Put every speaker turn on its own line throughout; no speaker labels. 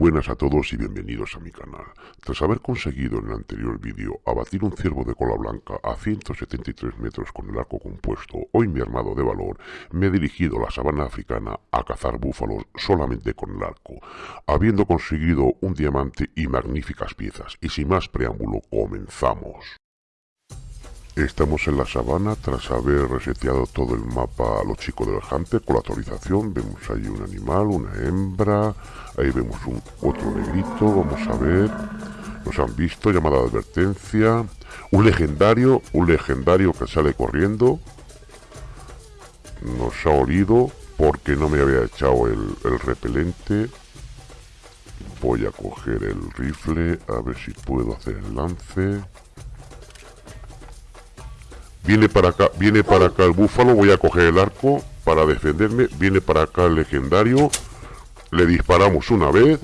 buenas a todos y bienvenidos a mi canal. Tras haber conseguido en el anterior vídeo abatir un ciervo de cola blanca a 173 metros con el arco compuesto, hoy mi armado de valor, me he dirigido a la sabana africana a cazar búfalos solamente con el arco, habiendo conseguido un diamante y magníficas piezas. Y sin más preámbulo, comenzamos. Estamos en la sabana tras haber reseteado todo el mapa a los chicos del Hunter con la actualización. Vemos ahí un animal, una hembra, ahí vemos un otro negrito, vamos a ver. Nos han visto, llamada de advertencia. Un legendario, un legendario que sale corriendo. Nos ha olido porque no me había echado el, el repelente. Voy a coger el rifle, a ver si puedo hacer el lance. Viene para acá, viene para acá el búfalo, voy a coger el arco para defenderme. Viene para acá el legendario. Le disparamos una vez.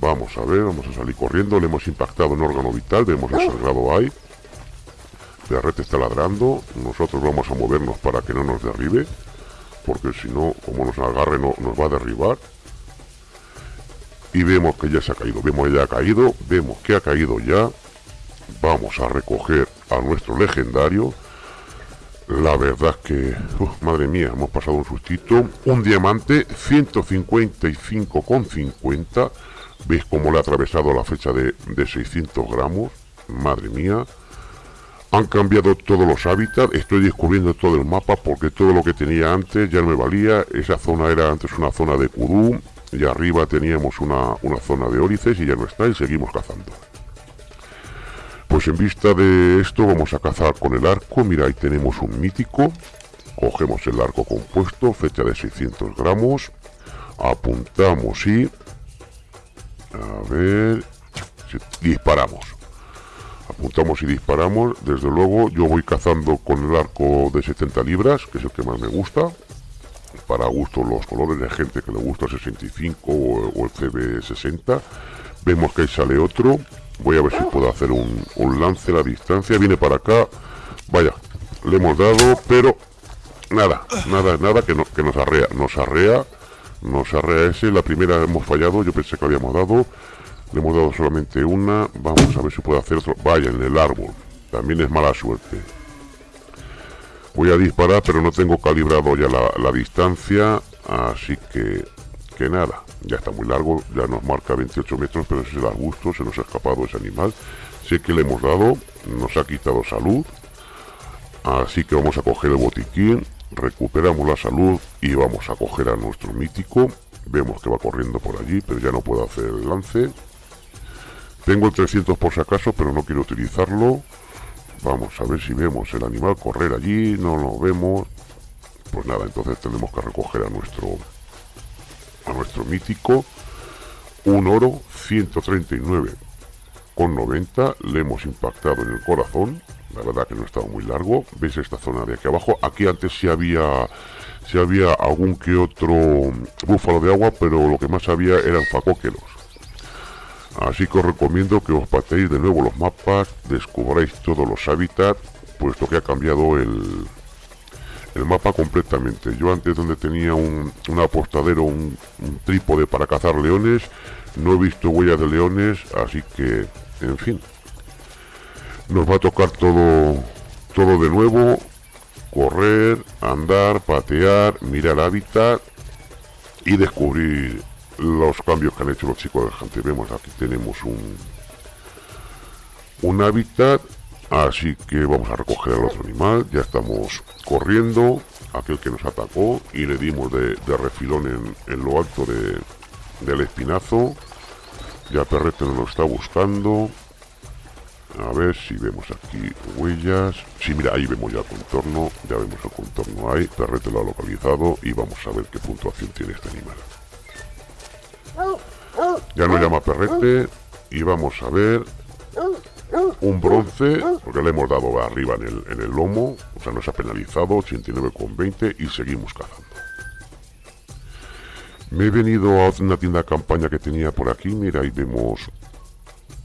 Vamos a ver, vamos a salir corriendo. Le hemos impactado en órgano vital, vemos el sangrado ahí. Perrete está ladrando. Nosotros vamos a movernos para que no nos derribe. Porque si no, como nos agarre, no, nos va a derribar. Y vemos que ya se ha caído. Vemos que ya ha caído. Vemos que ha caído ya. Vamos a recoger a nuestro legendario. La verdad que, madre mía, hemos pasado un sustito. Un diamante, 155,50. ¿Veis cómo le ha atravesado la fecha de, de 600 gramos? Madre mía. Han cambiado todos los hábitats. Estoy descubriendo todo el mapa porque todo lo que tenía antes ya no me valía. Esa zona era antes una zona de Kudu. Y arriba teníamos una, una zona de órices y ya no está y seguimos cazando. Pues en vista de esto vamos a cazar con el arco. Mira, ahí tenemos un mítico. Cogemos el arco compuesto, fecha de 600 gramos. Apuntamos y... A ver... Disparamos. Apuntamos y disparamos. Desde luego yo voy cazando con el arco de 70 libras, que es el que más me gusta. Para gusto los colores de gente que le gusta el 65 o, el CB60. Vemos que ahí sale otro Voy a ver si puedo hacer un, lance a la distancia. Viene para acá. Vaya, le hemos dado, pero nada, nada, nada que, que nos arrea. Nos arrea, nos arrea ese. La primera hemos fallado, yo pensé que habíamos dado. Le hemos dado solamente una. Vamos a ver si puedo hacer otro. Vaya, en el árbol. También es mala suerte. Voy a disparar, pero no tengo calibrado ya la, la distancia. Así que, que nada ya está muy largo, ya nos marca 28 metros, pero ese da gusto, se nos ha escapado ese animal. Sé que le hemos dado, nos ha quitado salud, así que vamos a coger el botiquín, recuperamos la salud y vamos a coger a nuestro mítico. Vemos que va corriendo por allí, pero ya no puedo hacer el lance. Tengo el 300 por si acaso, pero no quiero utilizarlo. Vamos a ver si vemos el animal correr allí, no lo vemos. Pues nada, entonces tenemos que recoger a nuestro a nuestro mítico un oro 139 con 90 le hemos impactado en el corazón. La verdad que no estaba muy largo. Veis esta zona de aquí abajo aquí antes sí había si había algún que otro búfalo de agua pero lo que más había eran facóqueros así que os recomiendo que os paséis de nuevo los mapas descubráis todos los hábitats puesto que ha cambiado el, el mapa completamente. Yo antes donde tenía un, apostadero, un, trípode para cazar leones, no he visto huellas de leones, así que, en fin. Nos va a tocar todo, todo de nuevo, correr, andar, patear, mirar hábitat y descubrir los cambios que han hecho los chicos del gente. Vemos aquí tenemos un, un hábitat Así que vamos a recoger al otro animal. Ya estamos corriendo. Aquel que nos atacó. Y le dimos de, refilón en, lo alto del espinazo. Ya Perrete nos lo está buscando. A ver si vemos aquí huellas. Sí, mira, ahí vemos ya el contorno. Ya vemos el contorno ahí. Perrete lo ha localizado. Y vamos a ver qué puntuación tiene este animal. Ya nos llama Perrete. Y vamos a ver un bronce, porque le hemos dado arriba en el, en el lomo, o sea, nos ha penalizado, 89,20 y seguimos cazando. Me he venido a una tienda de campaña que tenía por aquí, mira, ahí vemos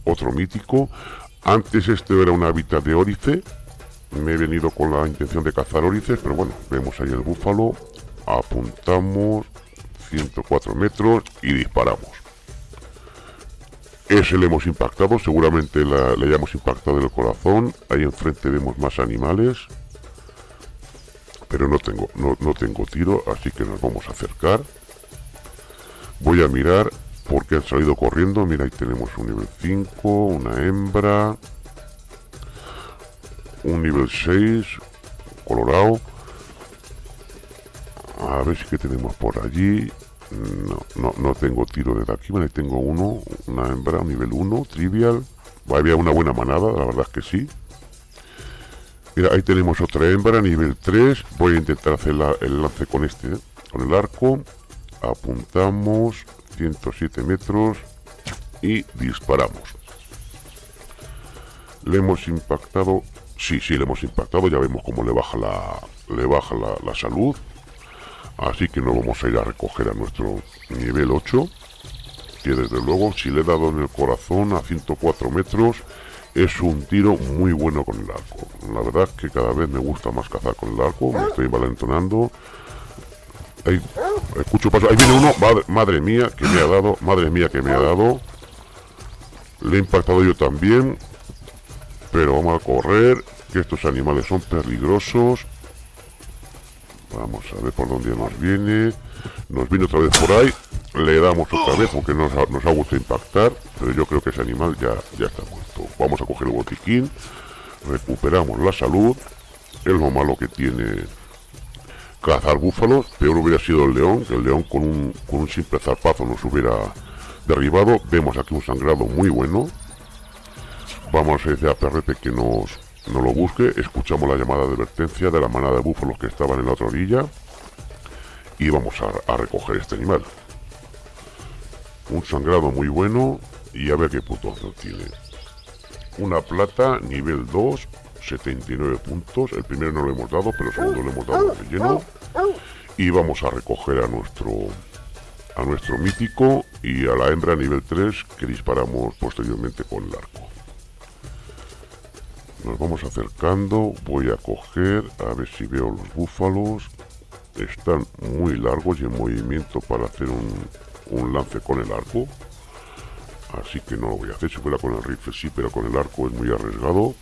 otro mítico. Antes este era un hábitat de órice, me he venido con la intención de cazar órices, pero bueno, vemos ahí el búfalo, apuntamos 104 metros y disparamos. Ese le hemos impactado, seguramente le hayamos impactado el corazón. Ahí enfrente vemos más animales. Pero no tengo, no, no tengo tiro, así que nos vamos a acercar. Voy a mirar porque han salido corriendo. Mira, ahí tenemos un nivel 5, una hembra. Un nivel 6, colorado. A ver si que tenemos por allí. No, no, no tengo tiro desde aquí, vale, tengo uno, una hembra, nivel 1, trivial. Había una buena manada, la verdad es que sí. Mira, ahí tenemos otra hembra, nivel 3. Voy a intentar hacer el lance con este, ¿eh? con el arco. Apuntamos, 107 metros y disparamos. Le hemos impactado, sí, sí, le hemos impactado, ya vemos cómo le baja la, le baja la, la salud Así que no vamos a ir a recoger a nuestro nivel 8. Que desde luego, si le he dado en el corazón a 104 metros, es un tiro muy bueno con el arco. La verdad es que cada vez me gusta más cazar con el arco. Me estoy valentonando. Escucho paso. Ahí viene uno. Madre mía, que me ha dado. Madre mía, que me ha dado. Le he impactado yo también. Pero vamos a correr. Que estos animales son peligrosos. Vamos a ver por dónde nos viene. Nos viene otra vez por ahí. Le damos otra vez, aunque nos ha, nos ha gustado impactar. Pero yo creo que ese animal ya, ya está muerto. Vamos a coger el botiquín. Recuperamos la salud. Es lo malo que tiene cazar búfalos. Peor hubiera sido el león. Que el león con un, con un simple zarpazo nos hubiera derribado. Vemos aquí un sangrado muy bueno. Vamos a decir a Perrete que nos no lo busque, escuchamos la llamada de advertencia de la manada de búfalos que estaban en la otra orilla y vamos a, recoger este animal. Un sangrado muy bueno y a ver qué puntuación tiene. Una plata, nivel 2, 79 puntos. El primero no lo hemos dado, pero el segundo le hemos dado de lleno. Y vamos a recoger a nuestro a nuestro mítico y a la hembra nivel 3 que disparamos posteriormente con el arco nos vamos acercando voy a coger a ver si veo los búfalos. Están muy largos y en movimiento para hacer un, lance con el arco. Así que no lo voy a hacer. Si fuera con el rifle sí pero con el arco es muy arriesgado.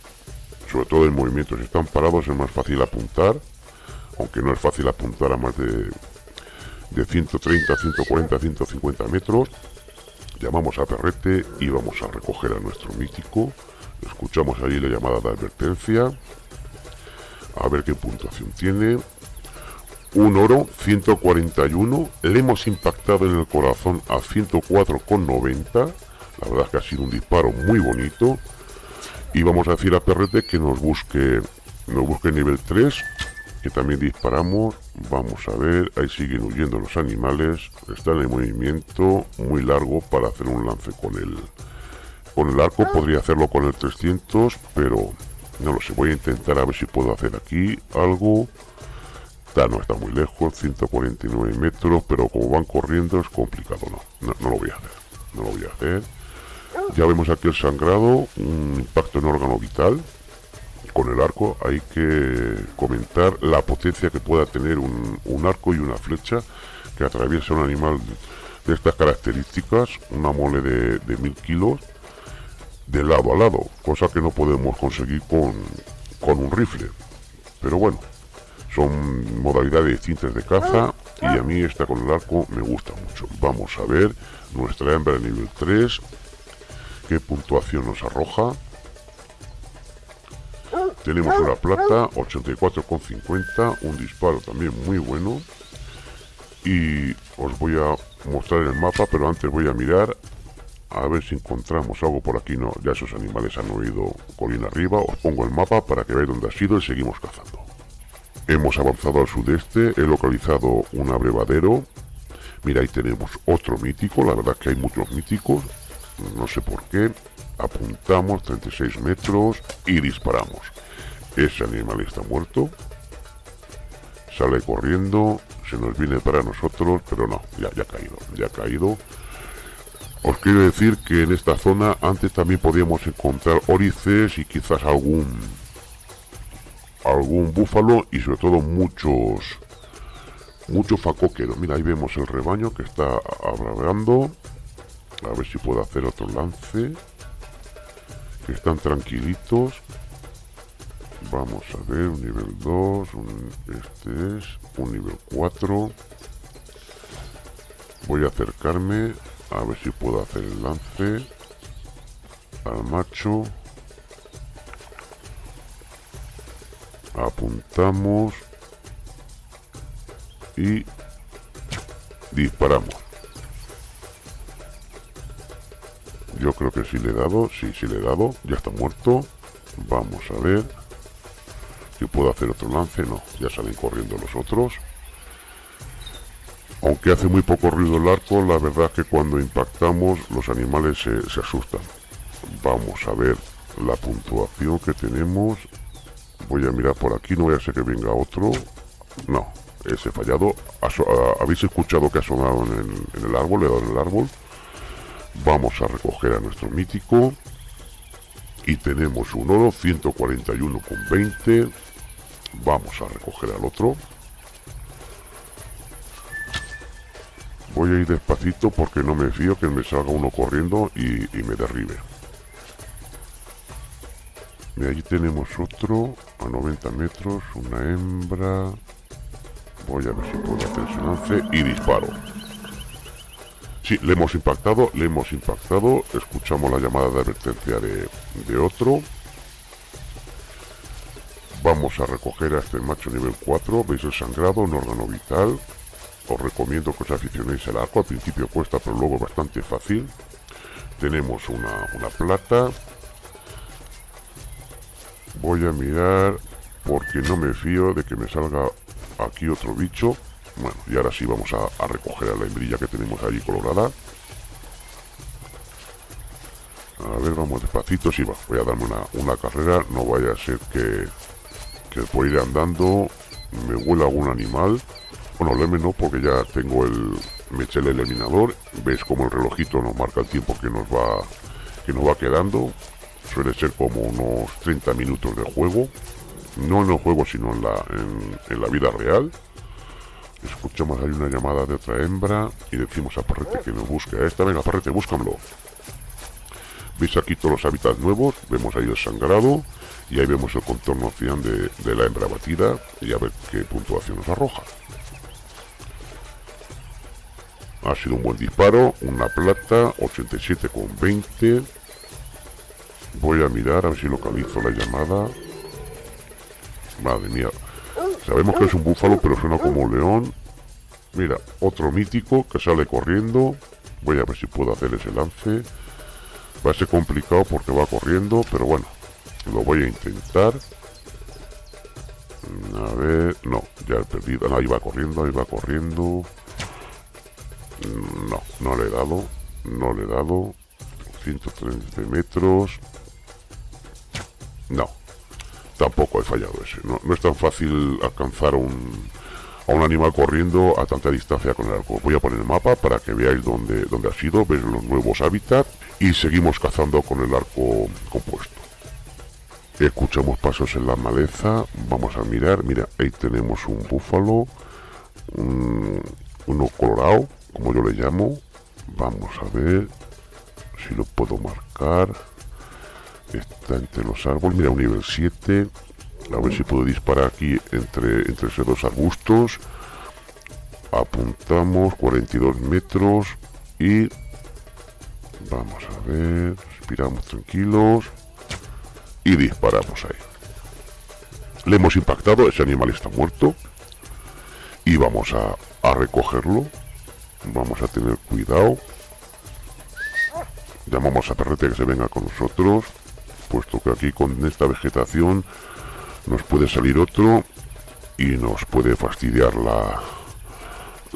Sobre todo en movimiento. Si están parados es más fácil apuntar. Aunque no es fácil apuntar a más de de 130 140 150 metros. Llamamos a perrete y vamos a recoger a nuestro mítico Escuchamos ahí la llamada de advertencia. A ver qué puntuación tiene. Un oro, 141. Le hemos impactado en el corazón a 104,90. La verdad es que ha sido un disparo muy bonito. Y vamos a decir a Perrete que nos busque, nos busque nivel 3. Que también disparamos. Vamos a ver. Ahí siguen huyendo los animales. Están en movimiento muy largo para hacer un lance con el, con el arco podría hacerlo con el 300, pero no lo sé. Voy a intentar a ver si puedo hacer aquí algo. Está, no está muy lejos, 149 metros, pero como van corriendo es complicado. No, no, lo voy a hacer. No lo voy a hacer. Ya vemos aquí el sangrado, un impacto en órgano vital con el arco. Hay que comentar la potencia que pueda tener un, arco y una flecha que atraviesa un animal de estas características, una mole de, de mil kilos de lado a lado, cosa que no podemos conseguir con, con un rifle. Pero bueno, son modalidades distintas de caza y a mí esta con el arco me gusta mucho. Vamos a ver nuestra hembra nivel 3, qué puntuación nos arroja. Tenemos una plata, 84,50, un disparo también muy bueno. Y os voy a mostrar el mapa, pero antes voy a mirar a ver si encontramos algo por aquí. No, ya esos animales han huido colina arriba. Os pongo el mapa para que veáis dónde ha sido y seguimos cazando. Hemos avanzado al sudeste, he localizado un abrevadero. Mira, ahí tenemos otro mítico, la verdad que hay muchos míticos. No sé por qué. Apuntamos 36 metros y disparamos. Ese animal está muerto. Sale corriendo, se nos viene para nosotros, pero no, ya ha caído, ya ha caído. Os quiero decir que en esta zona antes también podíamos encontrar orices y quizás algún algún búfalo y sobre todo muchos muchos facoqueros. Mira, ahí vemos el rebaño que está abraveando. A ver si puedo hacer otro lance. Que están tranquilitos. Vamos a ver, un nivel 2, este es un nivel 4. Voy a acercarme a ver si puedo hacer el lance al macho. Apuntamos y disparamos. Yo creo que sí le he dado, sí, sí le he dado, ya está muerto. Vamos a ver si puedo hacer otro lance, no, ya salen corriendo los otros. Aunque hace muy poco ruido el arco, la verdad que cuando impactamos los animales se, asustan. Vamos a ver la puntuación que tenemos. Voy a mirar por aquí, no voy a ser que venga otro. No, ese fallado. ¿Habéis escuchado que ha sonado en el, árbol? Le he dado en el árbol. Vamos a recoger a nuestro mítico. Y tenemos un oro, 141 con 20. Vamos a recoger al otro. Voy a ir despacito porque no me fío que me salga uno corriendo y, me derribe. Y allí tenemos otro a 90 metros, una hembra. Voy a ver si puedo hacer ese lance y disparo. Sí, le hemos impactado, le hemos impactado. Escuchamos la llamada de advertencia de, otro. Vamos a recoger a este macho nivel 4. ¿Veis el sangrado? Un órgano vital. Os recomiendo que os aficionéis al arco. Al principio cuesta, pero luego bastante fácil. Tenemos una, una plata. Voy a mirar porque no me fío de que me salga aquí otro bicho. Bueno, y ahora sí vamos a, recoger a la hembrilla que tenemos allí colorada. A ver, vamos despacito. Sí, va, voy a darme una, carrera. No vaya a ser que, que por ir andando me huela algún animal. Bueno, leme no, porque ya tengo el... Me eché el eliminador. Veis como el relojito nos marca el tiempo que nos va, que nos va quedando. Suele ser como unos 30 minutos de juego. No en el juego sino en la, en, la vida real. Escuchamos ahí una llamada de otra hembra y decimos a Parrete que nos busque esta, venga Parrete, búscamelo. Veis aquí todos los hábitats nuevos. Vemos ahí el sangrado y ahí vemos el contorno cian de, de la hembra batida y a ver qué puntuación nos arroja ha sido un buen disparo, una plata, 87 con 20 voy a mirar a ver si localizo la llamada Madre mía. Sabemos que es un búfalo, pero suena como un león. Mira, otro mítico que sale corriendo. Voy a ver si puedo hacer ese lance. Va a ser complicado porque va corriendo, pero bueno, lo voy a intentar. A ver, no, ya he perdido. No, ahí va corriendo, ahí va corriendo. No, no le he dado. No le he dado. 130 metros. No, tampoco he fallado ese. No, es tan fácil alcanzar un, a un animal corriendo a tanta distancia con el arco. Voy a poner el mapa para que veáis dónde, dónde ha sido, ver los nuevos hábitats y seguimos cazando con el arco compuesto. Escuchamos pasos en la maleza, vamos a mirar, mira, ahí tenemos un búfalo, uno colorado, como yo le llamo, vamos a ver si lo puedo marcar. Está entre los árboles. Mira un nivel 7 a ver si puedo disparar aquí entre, entre esos dos arbustos. Apuntamos 42 metros y vamos a ver. Respiramos tranquilos y disparamos ahí. Le hemos impactado ese animal está muerto y vamos a, a recogerlo vamos a tener cuidado llamamos a Perrete que se venga con nosotros puesto que aquí con esta vegetación nos puede salir otro y nos puede fastidiar la,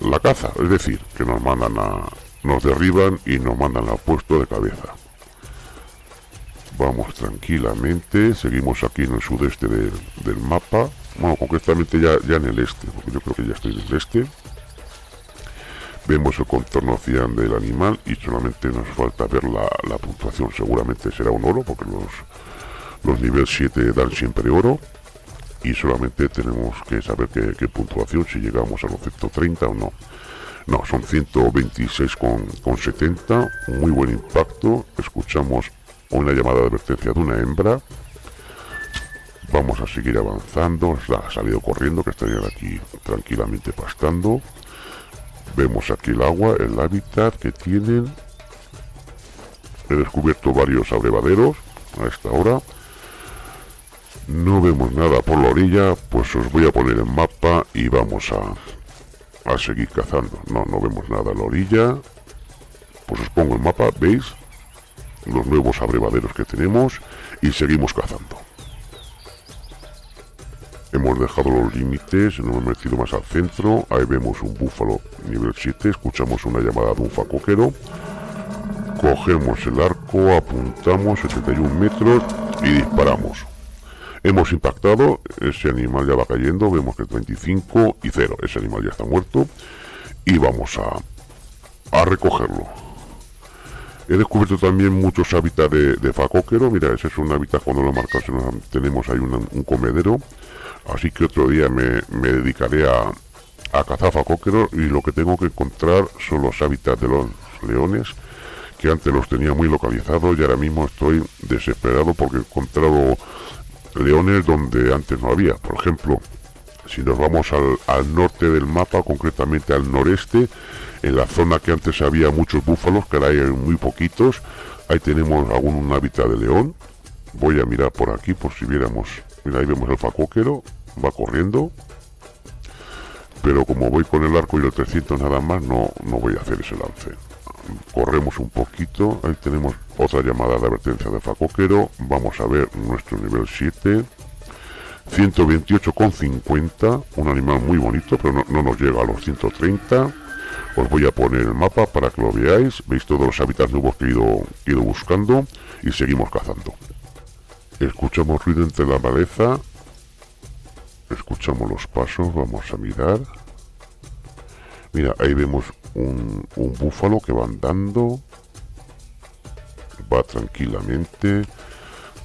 la caza, es decir, que nos mandan a, nos derriban y nos mandan al puesto de cabeza. Vamos tranquilamente, seguimos aquí en el sudeste del, del mapa, bueno, concretamente ya, ya en el este, porque yo creo que ya estoy en el este. Vemos el contorno cian del animal y solamente nos falta ver la, puntuación. Seguramente será un oro porque los, los niveles 7 dan siempre oro. Y solamente tenemos que saber qué, puntuación, si llegamos a los 130 o no. No, son 126,70. Muy buen impacto. Escuchamos una llamada de advertencia de una hembra. Vamos a seguir avanzando. Ha salido corriendo, que estarían aquí tranquilamente pastando. Vemos aquí el agua, el hábitat que tienen. He descubierto varios abrevaderos a esta hora. No vemos nada por la orilla, pues os voy a poner el mapa y vamos a, a seguir cazando. No, no vemos nada la orilla. Pues os pongo el mapa, ¿veis? Los nuevos abrevaderos que tenemos y seguimos cazando. Hemos dejado los límites, nos hemos metido más al centro. Ahí vemos un búfalo nivel 7. Escuchamos una llamada de un facoquero. Cogemos el arco, apuntamos 71 metros y disparamos. Hemos impactado, ese animal ya va cayendo, vemos que es 25 y 0, ese animal ya está muerto. Y vamos a, a recogerlo. He descubierto también muchos hábitats de, de mira, ese es un hábitat cuando lo marcas, tenemos ahí un, comedero. Así que otro día me, dedicaré a, a y lo que tengo que encontrar son los hábitats de los leones que antes los tenía muy localizados y ahora mismo estoy desesperado porque he encontrado leones donde antes no había. Por ejemplo, si nos vamos al, norte del mapa, concretamente al noreste, en la zona que antes había muchos búfalos, que ahora hay muy poquitos, ahí tenemos algún hábitat de león. Voy a mirar por aquí por si viéramos, mira ahí vemos el facóquero, va corriendo. Pero como voy con el arco y el 300 nada más, no, no voy a hacer ese lance. Corremos un poquito, ahí tenemos otra llamada de advertencia de facoquero, vamos a ver nuestro nivel 7, 128,50, un animal muy bonito, pero no, nos llega a los 130, os voy a poner el mapa para que lo veáis, veis todos los hábitats nuevos que he ido, ido buscando y seguimos cazando. Escuchamos ruido entre la maleza, escuchamos los pasos, vamos a mirar. Mira, ahí vemos un, búfalo que va andando. Va tranquilamente.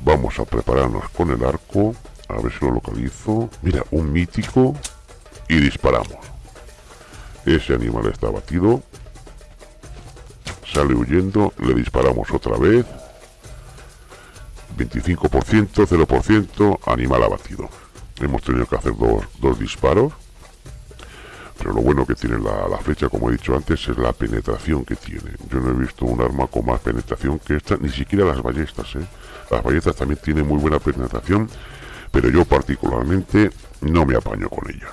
Vamos a prepararnos con el arco. A ver si lo localizo. Mira, un mítico. Y disparamos. Ese animal está abatido. Sale huyendo. Le disparamos otra vez. 25%, 0%, animal abatido. Hemos tenido que hacer dos, dos disparos pero lo bueno que tiene la, flecha, como he dicho antes, es la penetración que tiene. Yo no he visto un arma con más penetración que esta, ni siquiera las ballestas. ¿eh? Las ballestas también tienen muy buena penetración, pero yo particularmente no me apaño con ellas.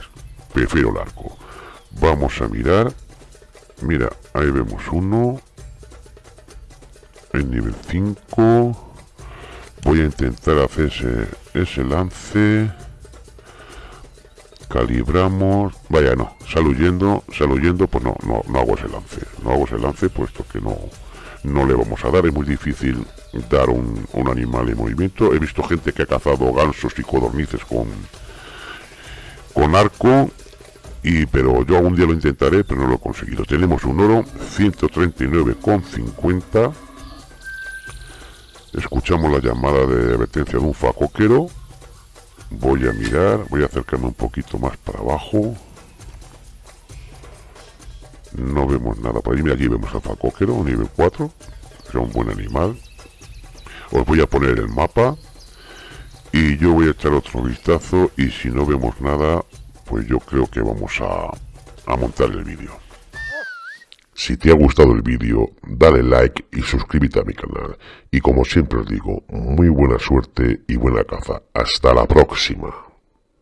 Prefiero el arco. Vamos a mirar. Mira, ahí vemos uno. En nivel 5. Voy a intentar hacer ese, ese lance. Calibramos, vaya no, sal huyendo, sal huyendo, pues no, no, no hago ese lance, no hago ese lance puesto que no, no le vamos a dar, es muy difícil dar un, un animal en movimiento, he visto gente que ha cazado gansos y codornices con, con arco, y pero yo algún día lo intentaré, pero no lo he conseguido. Tenemos un oro 139,50. Escuchamos la llamada de advertencia de un facoquero. Voy a mirar voy a acercarme un poquito más para abajo. No vemos nada por ahí, aquí vemos al facóquero, nivel 4 es un buen animal. Os voy a poner el mapa. Y yo voy a echar otro vistazo. Y si no vemos nada pues yo creo que vamos a, a montar el vídeo si te ha gustado el vídeo, dale like y suscríbete a mi canal. Y como siempre os digo, muy buena suerte y buena caza. Hasta la próxima.